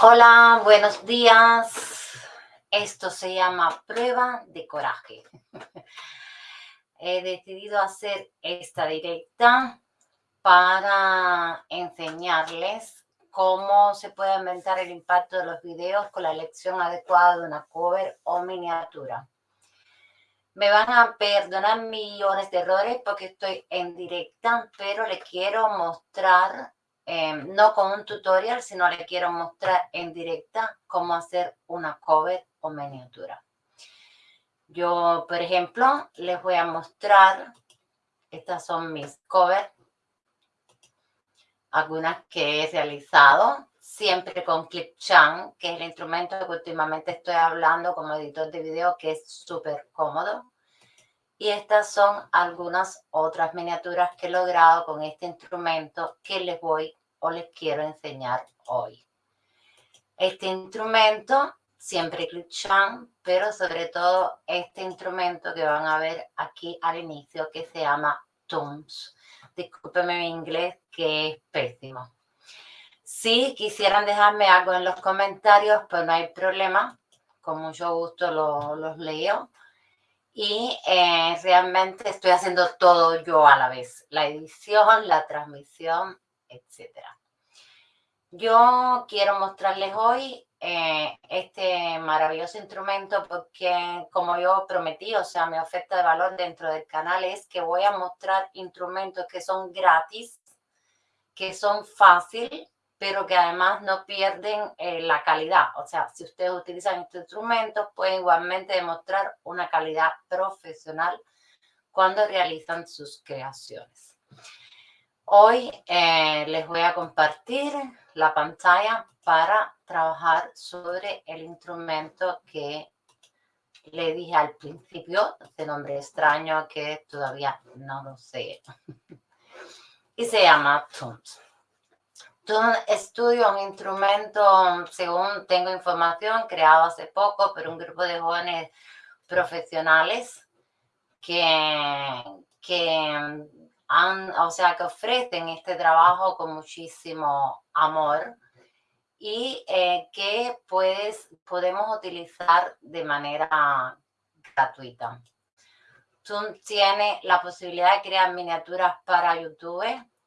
Hola, buenos días. Esto se llama prueba de coraje. He decidido hacer esta directa para enseñarles cómo se puede aumentar el impacto de los videos con la elección adecuada de una cover o miniatura. Me van a perdonar millones de errores porque estoy en directa, pero les quiero mostrar, eh, no con un tutorial, sino le quiero mostrar en directa cómo hacer una cover o miniatura. Yo, por ejemplo, les voy a mostrar, estas son mis covers, algunas que he realizado, siempre con Clipchamp, que es el instrumento que últimamente estoy hablando como editor de video, que es súper cómodo. Y estas son algunas otras miniaturas que he logrado con este instrumento que les voy o les quiero enseñar hoy. Este instrumento, siempre Clipchamp, pero sobre todo este instrumento que van a ver aquí al inicio que se llama Tooms. Discúlpeme mi inglés que es pésimo. Si quisieran dejarme algo en los comentarios, pues no hay problema. Con mucho gusto los leo. Y eh, realmente estoy haciendo todo yo a la vez. La edición, la transmisión, etc. Yo quiero mostrarles hoy eh, este maravilloso instrumento porque como yo prometí, o sea, mi oferta de valor dentro del canal es que voy a mostrar instrumentos que son gratis, que son fáciles, pero que además no pierden eh, la calidad. O sea, si ustedes utilizan estos instrumentos, pueden igualmente demostrar una calidad profesional cuando realizan sus creaciones. Hoy eh, les voy a compartir la pantalla para trabajar sobre el instrumento que le dije al principio, de nombre extraño que todavía no lo sé. y se llama Tunes. Tunes estudio un instrumento, según tengo información, creado hace poco por un grupo de jóvenes profesionales que, que han, o sea, que ofrecen este trabajo con muchísimo amor y eh, que puedes, podemos utilizar de manera gratuita. Tú tienes la posibilidad de crear miniaturas para YouTube,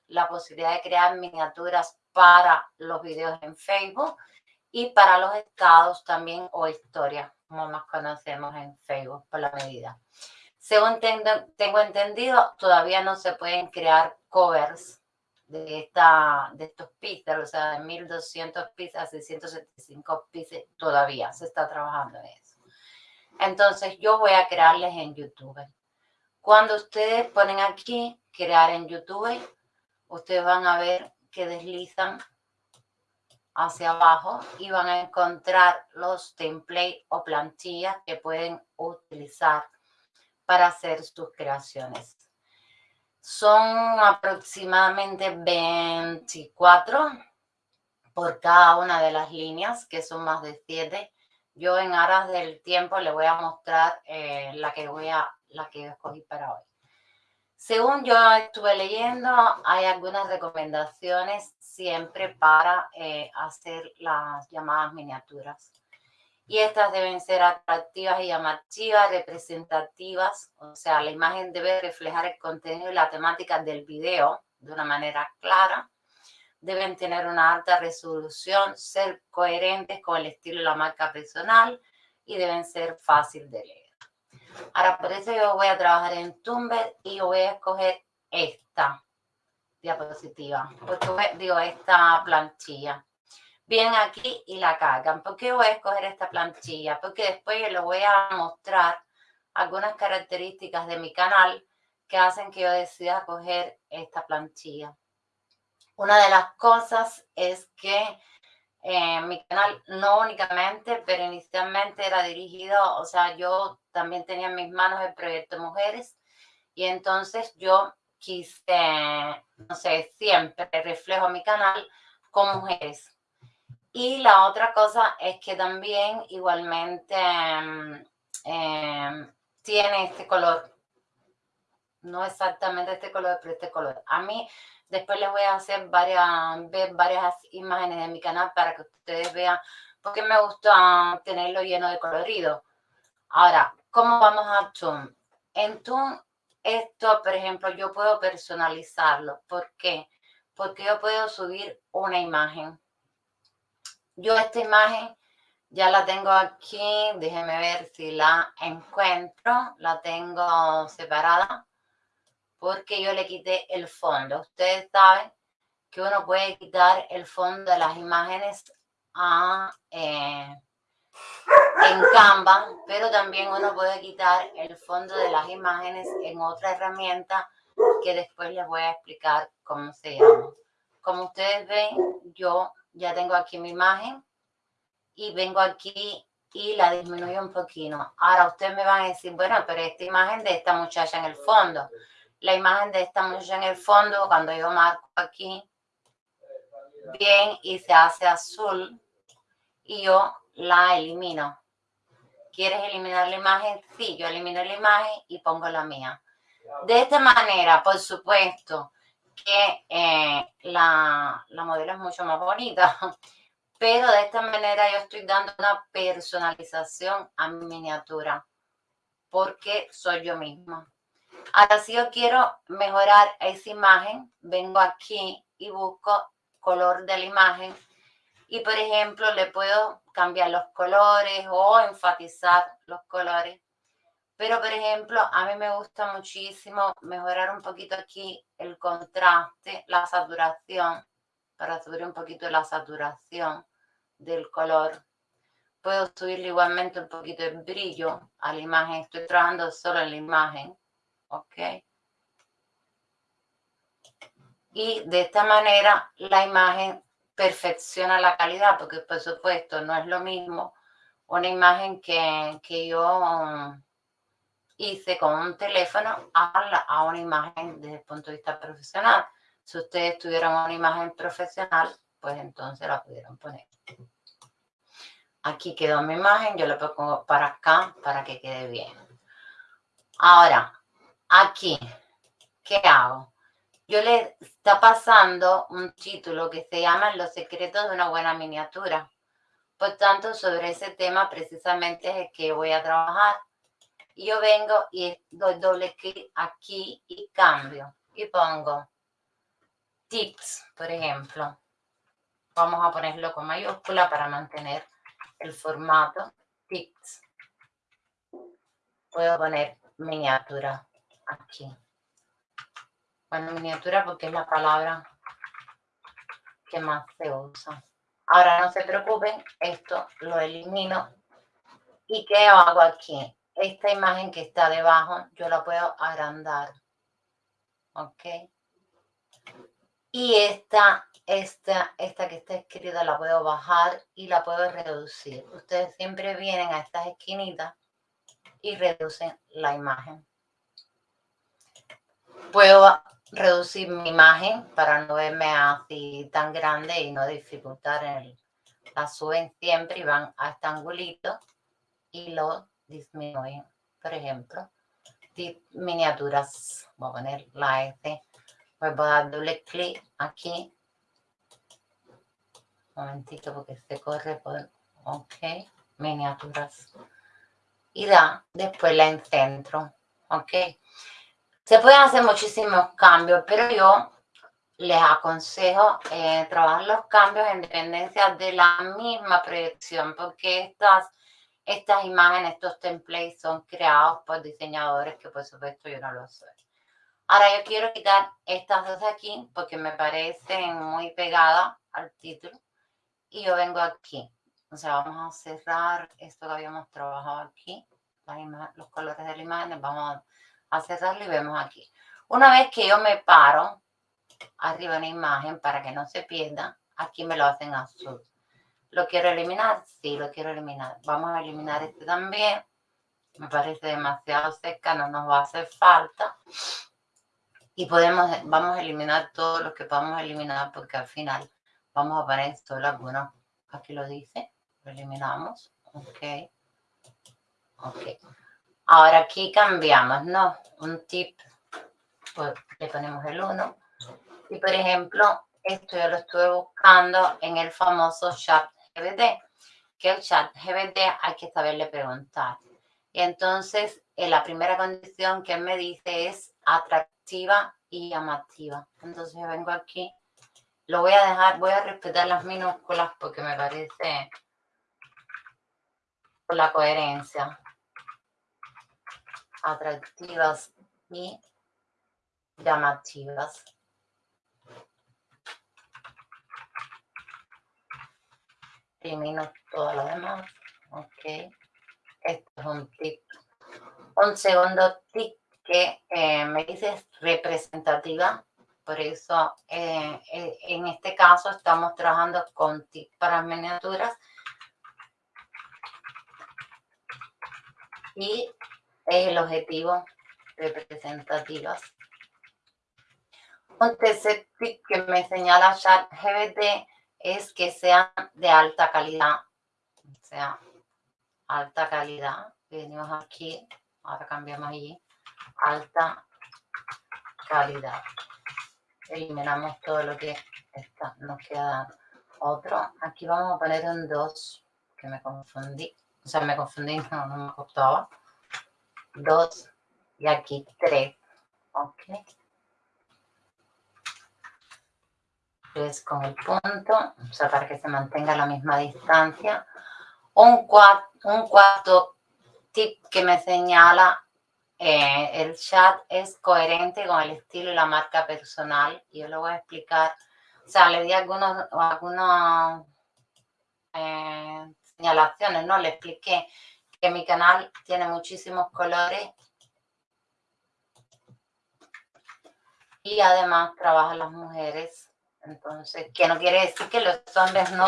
la posibilidad de crear miniaturas para los videos en Facebook y para los estados también o historias, como más conocemos en Facebook por la medida. Según tengo entendido, todavía no se pueden crear covers de, esta, de estos pisos, o sea, de 1200 pisos a 675 pisos, todavía se está trabajando en eso. Entonces, yo voy a crearles en YouTube. Cuando ustedes ponen aquí, crear en YouTube, ustedes van a ver que deslizan hacia abajo y van a encontrar los templates o plantillas que pueden utilizar para hacer sus creaciones. Son aproximadamente 24 por cada una de las líneas, que son más de 7. Yo en aras del tiempo le voy a mostrar eh, la, que voy a, la que escogí para hoy. Según yo estuve leyendo, hay algunas recomendaciones siempre para eh, hacer las llamadas miniaturas y estas deben ser atractivas y llamativas, representativas, o sea, la imagen debe reflejar el contenido y la temática del video de una manera clara, deben tener una alta resolución, ser coherentes con el estilo de la marca personal y deben ser fácil de leer. Ahora, por eso yo voy a trabajar en Tumblr y voy a escoger esta diapositiva, porque digo, esta planchilla bien aquí y la cargan. ¿Por qué voy a escoger esta plantilla? Porque después les voy a mostrar algunas características de mi canal que hacen que yo decida coger esta plantilla. Una de las cosas es que eh, mi canal no únicamente, pero inicialmente era dirigido, o sea, yo también tenía en mis manos el proyecto Mujeres y entonces yo quise, no sé, siempre reflejo mi canal con mujeres y la otra cosa es que también igualmente em, em, tiene este color. No exactamente este color, pero este color. A mí Después les voy a hacer varias, varias imágenes de mi canal para que ustedes vean, porque me gusta tenerlo lleno de colorido. Ahora, ¿cómo vamos a Toon? En Toon, esto, por ejemplo, yo puedo personalizarlo. ¿Por qué? Porque yo puedo subir una imagen. Yo esta imagen ya la tengo aquí. Déjenme ver si la encuentro. La tengo separada porque yo le quité el fondo. Ustedes saben que uno puede quitar el fondo de las imágenes a, eh, en Canva, pero también uno puede quitar el fondo de las imágenes en otra herramienta que después les voy a explicar cómo se llama. Como ustedes ven, yo ya tengo aquí mi imagen y vengo aquí y la disminuyo un poquito. Ahora ustedes me van a decir, bueno, pero esta imagen de esta muchacha en el fondo, la imagen de esta muchacha en el fondo, cuando yo marco aquí, bien, y se hace azul, y yo la elimino. ¿Quieres eliminar la imagen? Sí, yo elimino la imagen y pongo la mía. De esta manera, por supuesto, que eh, la, la modelo es mucho más bonita, pero de esta manera yo estoy dando una personalización a mi miniatura, porque soy yo misma. Ahora, si yo quiero mejorar esa imagen, vengo aquí y busco color de la imagen y, por ejemplo, le puedo cambiar los colores o enfatizar los colores. Pero, por ejemplo, a mí me gusta muchísimo mejorar un poquito aquí el contraste, la saturación, para subir un poquito la saturación del color. Puedo subirle igualmente un poquito de brillo a la imagen. Estoy trabajando solo en la imagen. ¿Ok? Y de esta manera la imagen perfecciona la calidad, porque por supuesto no es lo mismo una imagen que, que yo hice con un teléfono a, una imagen desde el punto de vista profesional. Si ustedes tuvieran una imagen profesional, pues entonces la pudieran poner. Aquí quedó mi imagen, yo la pongo para acá para que quede bien. Ahora, aquí, ¿qué hago? Yo le está pasando un título que se llama Los secretos de una buena miniatura. Por tanto, sobre ese tema precisamente es el que voy a trabajar. Yo vengo y doy doble clic aquí y cambio. Y pongo tips, por ejemplo. Vamos a ponerlo con mayúscula para mantener el formato. Tips. Puedo poner miniatura aquí. Bueno, miniatura porque es la palabra que más se usa. Ahora no se preocupen, esto lo elimino. ¿Y qué hago aquí? Esta imagen que está debajo, yo la puedo agrandar. ¿Ok? Y esta, esta, esta que está escrita la puedo bajar y la puedo reducir. Ustedes siempre vienen a estas esquinitas y reducen la imagen. Puedo reducir mi imagen para no verme así tan grande y no dificultar el, la suben siempre y van a este angulito y lo disminuyen. Por ejemplo, miniaturas, voy a poner la S, voy a dar doble clic aquí. Un momentito porque se corre por, ok, miniaturas. Y da, después la encentro, ok. Se pueden hacer muchísimos cambios, pero yo les aconsejo eh, trabajar los cambios en dependencia de la misma proyección, porque estas, estas imágenes, estos templates son creados por diseñadores que por supuesto yo no lo soy. Ahora yo quiero quitar estas dos aquí porque me parecen muy pegadas al título y yo vengo aquí. O sea, vamos a cerrar esto que habíamos trabajado aquí, los colores de la imagen, vamos a cerrarlo y vemos aquí. Una vez que yo me paro arriba en la imagen para que no se pierda, aquí me lo hacen azul. ¿Lo quiero eliminar? Sí, lo quiero eliminar. Vamos a eliminar este también. Me parece demasiado seca, no nos va a hacer falta. Y podemos, vamos a eliminar todo lo que podamos eliminar porque al final vamos a poner solo algunos. Aquí lo dice. Lo eliminamos. Ok. Ok. Ahora aquí cambiamos, ¿no? Un tip, pues le ponemos el 1 Y por ejemplo, esto yo lo estuve buscando en el famoso chat GBT, que el chat GBT hay que saberle preguntar. Entonces, eh, la primera condición que me dice es atractiva y llamativa. Entonces yo vengo aquí, lo voy a dejar, voy a respetar las minúsculas porque me parece por la coherencia. Atractivas y llamativas. Elimino todo lo demás. Ok. Esto es un tip. Un segundo tip que eh, me dice representativa. Por eso eh, eh, en este caso estamos trabajando con tips para miniaturas. Y es el objetivo representativas. Un tercer tip que me señala GBT es que sean de alta calidad. O sea, alta calidad. Venimos aquí, ahora cambiamos allí. Alta calidad. Eliminamos todo lo que está, nos queda otro. Aquí vamos a poner un 2, que me confundí. O sea, me confundí, no, no me costaba. 2 y aquí 3. Ok. 3 con el punto, o sea, para que se mantenga la misma distancia. Un, un cuarto tip que me señala eh, el chat es coherente con el estilo y la marca personal. Yo lo voy a explicar. O sea, le di algunos, algunas eh, señalaciones, ¿no? Le expliqué que mi canal tiene muchísimos colores y además trabaja las mujeres entonces, que no quiere decir que los hombres no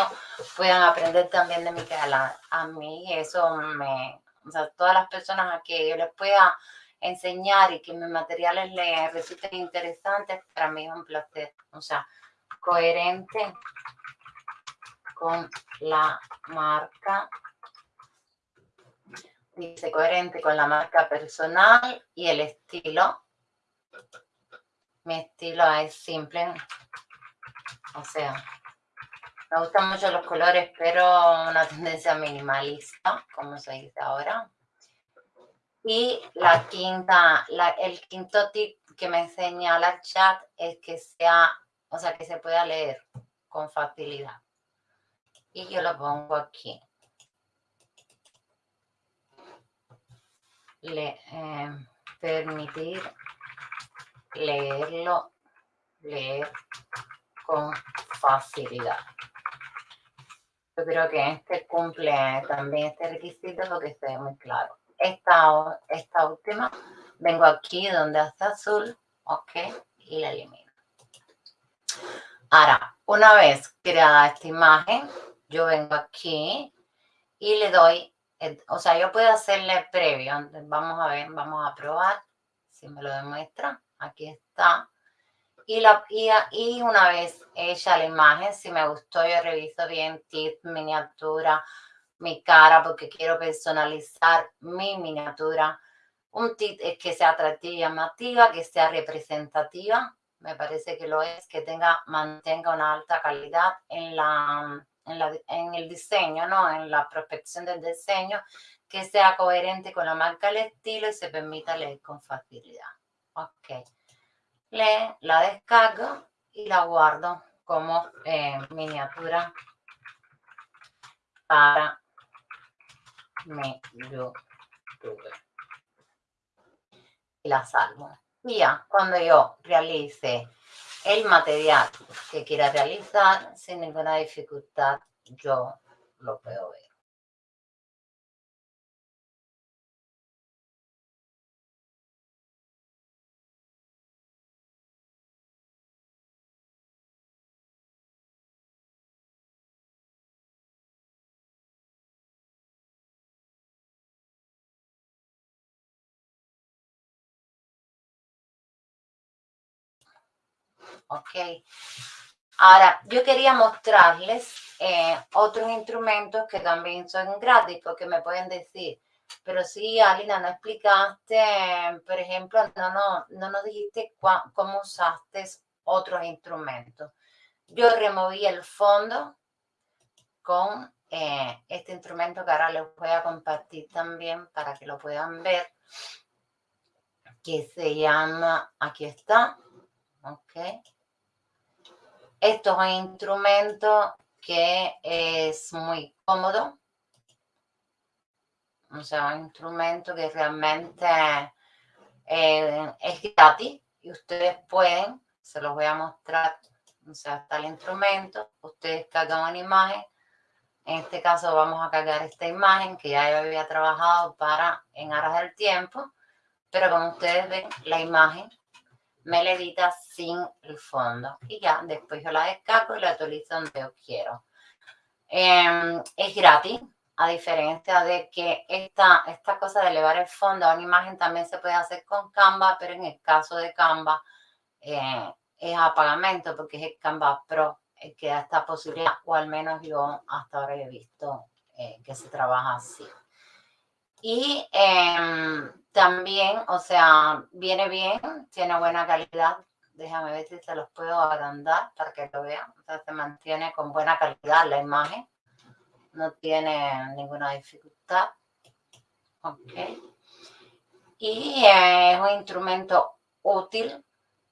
puedan aprender también de mi canal. A mí eso me, o sea, todas las personas a que yo les pueda enseñar y que mis materiales les resulten interesantes, para mí es un placer. O sea, coherente con la marca. Dice coherente con la marca personal y el estilo. Mi estilo es simple, o sea, me gustan mucho los colores, pero una tendencia minimalista, como se dice ahora. Y la quinta, el quinto tip que me enseña la chat es que sea, o sea, que se pueda leer con facilidad. Y yo lo pongo aquí. Eh, permitir leerlo, leer con facilidad. Yo creo que este cumple también este requisito porque esté muy claro. Esta, esta última, vengo aquí donde hace azul, ok, y la elimino. Ahora, una vez creada esta imagen, yo vengo aquí y le doy, o sea, yo puedo hacerle previo, vamos a ver, vamos a probar si me lo demuestra. Aquí está. Y, la, y, una vez hecha la imagen, si me gustó, yo reviso bien tip, miniatura, mi cara, porque quiero personalizar mi miniatura. Un tip es que sea atractiva y llamativa, que sea representativa. Me parece que lo es, que tenga, mantenga una alta calidad en, la, en, la, en el diseño, ¿no? En la prospección del diseño, que sea coherente con la marca, el estilo y se permita leer con facilidad. Ok le, la descargo y la guardo como eh, miniatura para mi YouTube. Y la salvo. Y ya, cuando yo realice el material que quiera realizar, sin ninguna dificultad, yo lo puedo ver. ¿Ok? Ahora, yo quería mostrarles eh, otros instrumentos que también son gratis, porque me pueden decir, pero sí, Alina, no explicaste, por ejemplo, no, no, no nos dijiste cómo usaste otros instrumentos. Yo removí el fondo con eh, este instrumento que ahora les voy a compartir también para que lo puedan ver, que se llama, aquí está, ok. Esto es un instrumento que es muy cómodo, o sea, un instrumento que realmente eh, es gratis y ustedes pueden, se los voy a mostrar, o sea, está el instrumento, ustedes cargan una imagen, en este caso vamos a cargar esta imagen que ya yo había trabajado para en aras del tiempo, pero como ustedes ven, la imagen me la edita sin el fondo y ya después yo la descargo y la utilizo donde yo quiero. Em, es gratis, a diferencia de que esta, esta cosa de elevar el fondo a una imagen también se puede hacer con Canva, pero en el caso de Canva eh, es a pagamento porque es el Canva Pro el que da esta posibilidad, o al menos yo hasta ahora he visto eh, que se trabaja así. Y em, también, o sea, viene bien, tiene buena calidad. Déjame ver si se los puedo agrandar para que lo vean. O sea, se mantiene con buena calidad la imagen no tiene ninguna dificultad. Ok. Y es un instrumento útil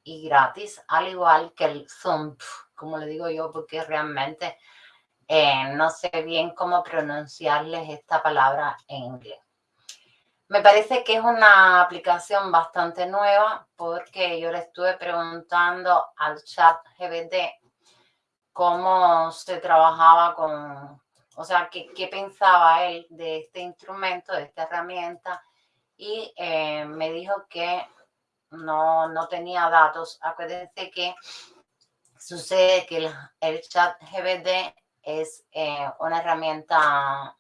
y gratis, al igual que el Zoom, como le digo yo, porque realmente eh, no sé bien cómo pronunciarles esta palabra en inglés. Me parece que es una aplicación bastante nueva porque yo le estuve preguntando al chat GBT cómo se trabajaba con, o sea, qué, qué pensaba él de este instrumento, de esta herramienta, y eh, me dijo que no, no tenía datos. Acuérdense que sucede que el, chat GBD es eh, una herramienta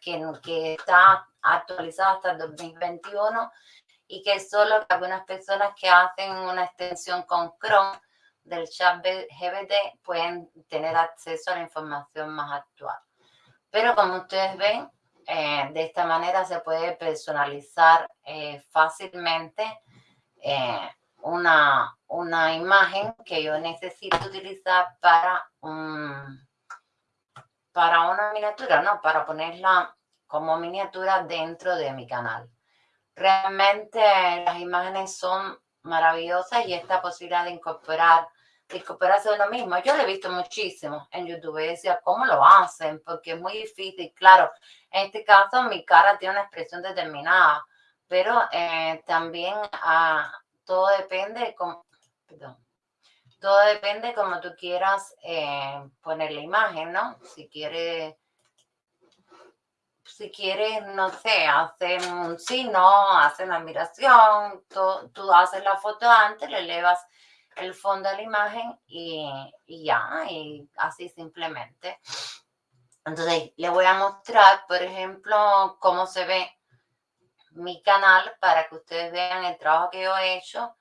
que, que está actualizada hasta el 2021 y que solo algunas personas que hacen una extensión con Chrome del chat GBD pueden tener acceso a la información más actual. Pero como ustedes ven, eh, de esta manera se puede personalizar eh, fácilmente eh, una, una imagen que yo necesito utilizar para, para una miniatura, ¿no? Para ponerla como miniatura dentro de mi canal. Realmente las imágenes son maravillosas y esta posibilidad de incorporar recuperarse de uno mismo. Yo lo he visto muchísimo en YouTube decía, ¿cómo lo hacen? Porque es muy difícil. Claro, en este caso mi cara tiene una expresión determinada, pero eh, también ah, todo depende de cómo, perdón, todo depende como tú quieras eh, poner la imagen, ¿no? Si quieres, si quieres, no sé, hacer un signo, hacer una admiración, tú, tú haces la foto antes, le elevas el fondo de la imagen y, ya, y así simplemente. Entonces, le voy a mostrar, por ejemplo, cómo se ve mi canal para que ustedes vean el trabajo que yo he hecho,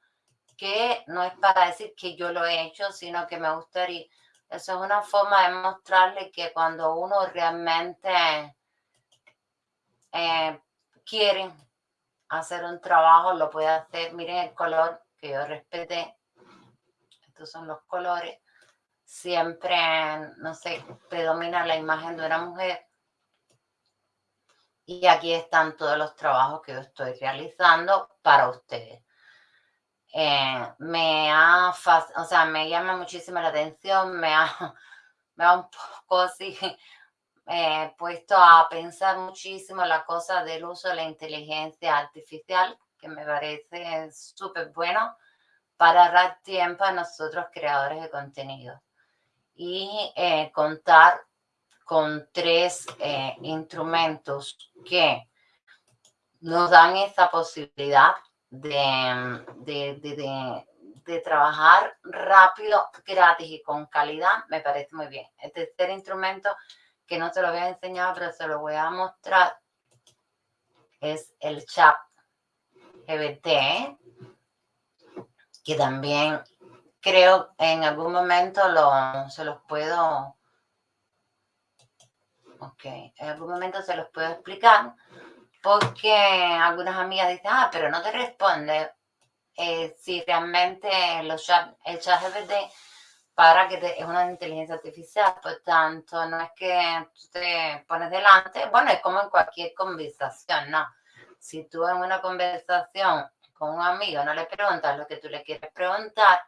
que no es para decir que yo lo he hecho, sino que me gustaría, eso es una forma de mostrarle que cuando uno realmente eh, quiere hacer un trabajo, lo puede hacer. Miren el color que yo respeté estos son los colores, siempre, no sé, predomina la imagen de una mujer. Y aquí están todos los trabajos que yo estoy realizando para ustedes. Eh, me ha, o sea, me llama muchísimo la atención, me ha, me ha un poco así eh, puesto a pensar muchísimo la cosa del uso de la inteligencia artificial, que me parece súper bueno para dar tiempo a nosotros creadores de contenido y eh, contar con tres eh, instrumentos que nos dan esa posibilidad de, de, de, trabajar rápido, gratis y con calidad, me parece muy bien. El tercer instrumento, que no se lo voy a enseñar, pero se lo voy a mostrar, es el chat GBT, que también creo en algún momento lo, se los puedo, ok, en algún momento se los puedo explicar, porque algunas amigas dicen, ah, pero no te responde eh, si realmente los chat, el chat GPT para que es una inteligencia artificial, por tanto, no es que tú te pones delante, bueno, es como en cualquier conversación, ¿no? Si tú en una conversación con un amigo no le preguntas lo que tú le quieres preguntar,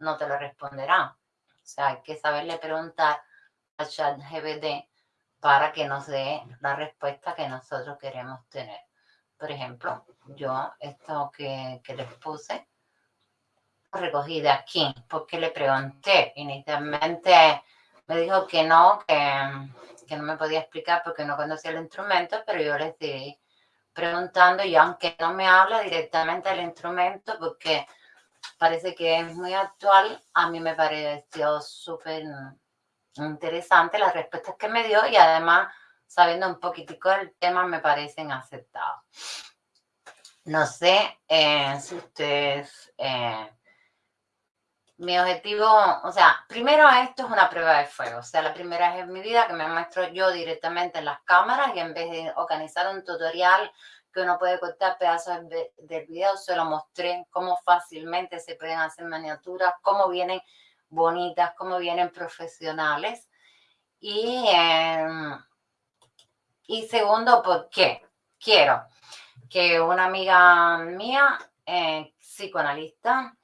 no te lo responderá. O sea, hay que saberle preguntar a ChatGPT para que nos dé la respuesta que nosotros queremos tener. Por ejemplo, yo esto que, que les puse, recogí de aquí porque le pregunté. Inicialmente me dijo que no, que, que no me podía explicar porque no conocía el instrumento, pero yo le seguí preguntando y aunque no me habla directamente del instrumento porque parece que es muy actual, a mí me pareció súper interesante las respuestas que me dio y además sabiendo un poquitico del tema me parecen aceptados. No sé eh, si ustedes... Eh, mi objetivo, o sea, primero esto es una prueba de fuego, o sea, la primera vez en mi vida que me muestro yo directamente en las cámaras y en vez de organizar un tutorial que uno puede cortar pedazos del video, se lo mostré cómo fácilmente se pueden hacer miniaturas, cómo vienen bonitas, cómo vienen profesionales. Y, em, y segundo, ¿por qué? Quiero que una amiga mía, eh, psicoanalista,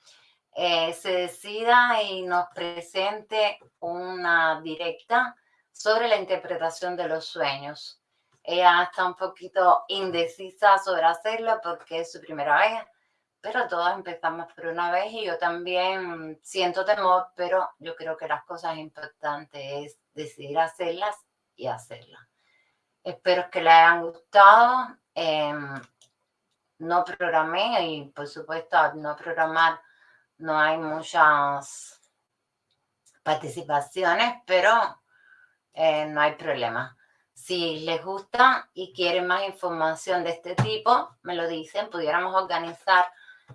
eh, se decida y nos presente una directa sobre la interpretación de los sueños. Ella está un poquito indecisa sobre hacerlo porque es su primera vez, pero todos empezamos por una vez y yo también siento temor, pero yo creo que las cosas importantes es decidir hacerlas y hacerlas. Espero que le hayan gustado. Em, no programé y por supuesto no programar no hay muchas participaciones, pero eh, no hay problema. Si les gusta y quieren más información de este tipo, me lo dicen, pudiéramos organizar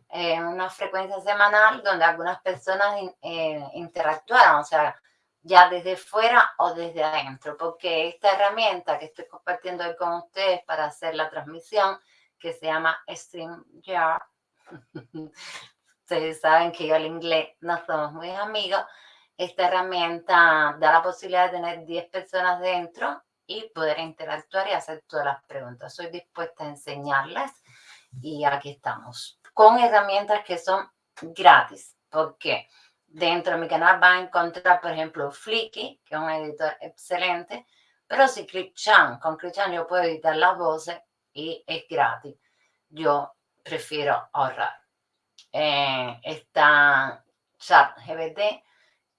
eh, una frecuencia semanal donde algunas personas eh, interactuaran, o sea, ya desde fuera o desde adentro, porque esta herramienta que estoy compartiendo hoy con ustedes para hacer la transmisión, que se llama StreamYard, ustedes saben que yo el inglés no somos muy amigos, esta herramienta da la posibilidad de tener 10 personas dentro y poder interactuar y hacer todas las preguntas. Soy dispuesta a enseñarles y aquí estamos. Con herramientas que son gratis, porque dentro de mi canal van a encontrar, por ejemplo, Flicky, que es un editor excelente, pero si ClipChan, con ClipChan yo puedo editar las voces y es gratis. Yo prefiero ahorrar eh, está ChatGPT,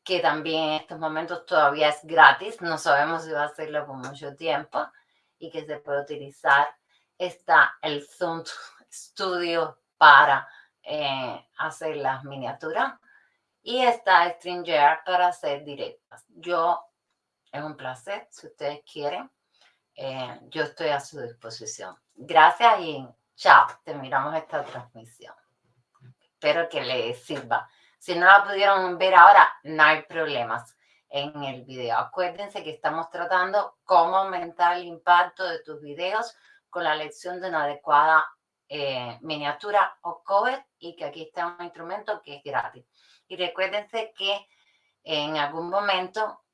que también en estos momentos todavía es gratis, no sabemos si va a hacerlo por mucho tiempo y que se puede utilizar. Está el Zoom Studio para eh, hacer las miniaturas y está StreamYard para hacer directas. Yo, es un placer, si ustedes quieren, eh, yo estoy a su disposición. Gracias y chao, terminamos esta transmisión espero que les sirva. Si no la pudieron ver ahora, no hay problemas en el video. Acuérdense que estamos tratando cómo aumentar el impacto de tus videos con la elección de una adecuada eh, miniatura o cover y que aquí está un instrumento que es gratis. Y recuérdense que en algún momento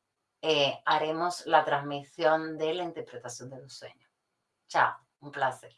eh, haremos la transmisión de la interpretación de los sueños. Chao, un placer.